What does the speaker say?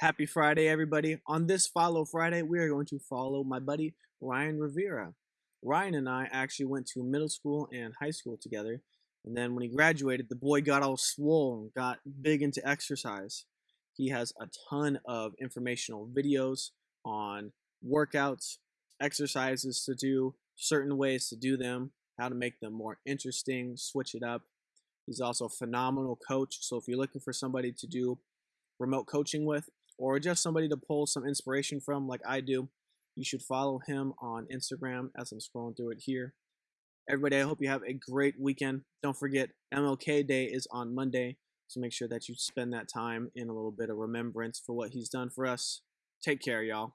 Happy Friday, everybody. On this Follow Friday, we are going to follow my buddy Ryan Rivera. Ryan and I actually went to middle school and high school together. And then when he graduated, the boy got all swollen, got big into exercise. He has a ton of informational videos on workouts, exercises to do, certain ways to do them, how to make them more interesting, switch it up. He's also a phenomenal coach. So if you're looking for somebody to do remote coaching with, or just somebody to pull some inspiration from, like I do, you should follow him on Instagram as I'm scrolling through it here. Everybody, I hope you have a great weekend. Don't forget, MLK Day is on Monday, so make sure that you spend that time in a little bit of remembrance for what he's done for us. Take care, y'all.